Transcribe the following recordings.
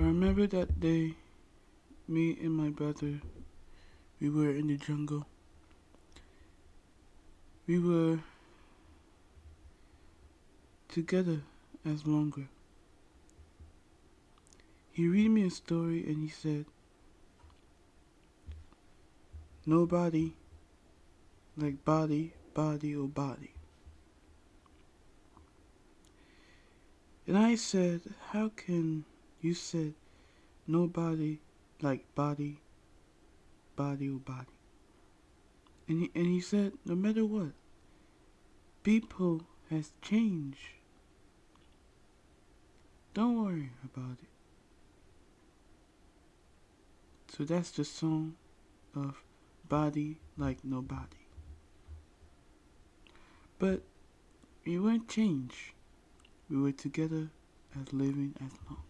I remember that day, me and my brother, we were in the jungle. We were together as longer. He read me a story and he said, Nobody like body, body, or body. And I said, how can you said nobody like body, body, or body? And he, and he said, no matter what, people has changed. Don't worry about it. So that's the song of Body Like Nobody. But we weren't changed. We were together as living as longer.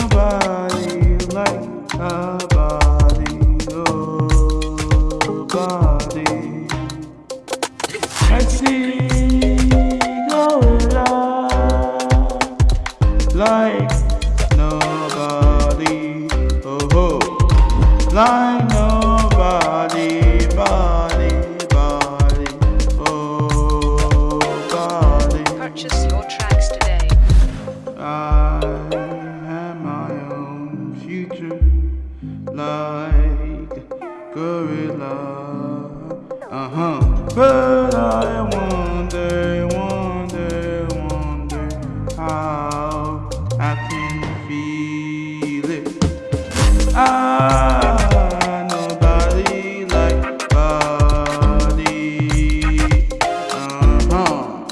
I see like nobody, oh ho, like nobody, body, body, oh body. Purchase your tracks today. I am my own future, like gorilla. Uh huh. But I wonder, wonder, wonder how I can feel it. I nobody like body. Uh huh.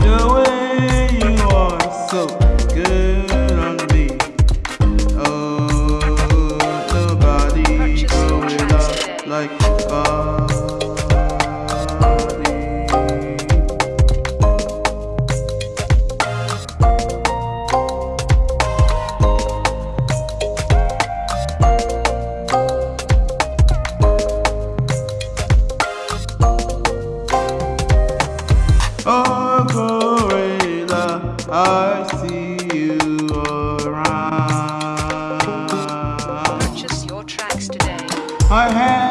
The way you are so good. On me. Oh nobody comes in love like I see you around. Purchase your tracks today. I have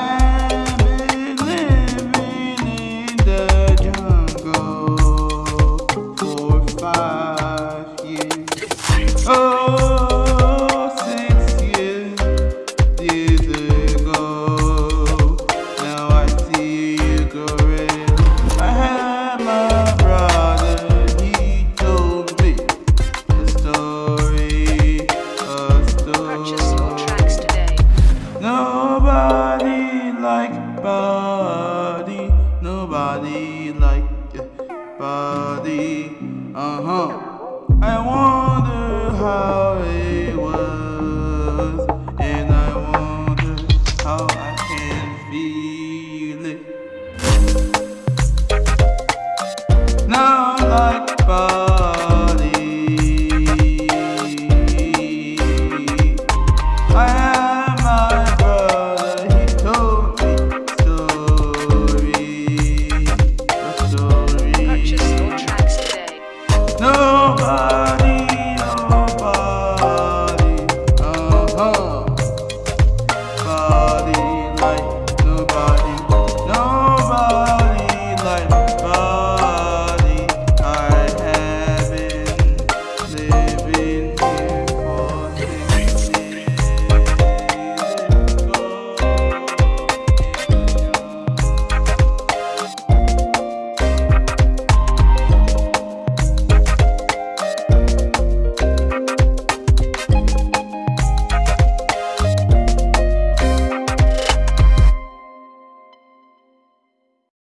like body. Uh huh. I wonder how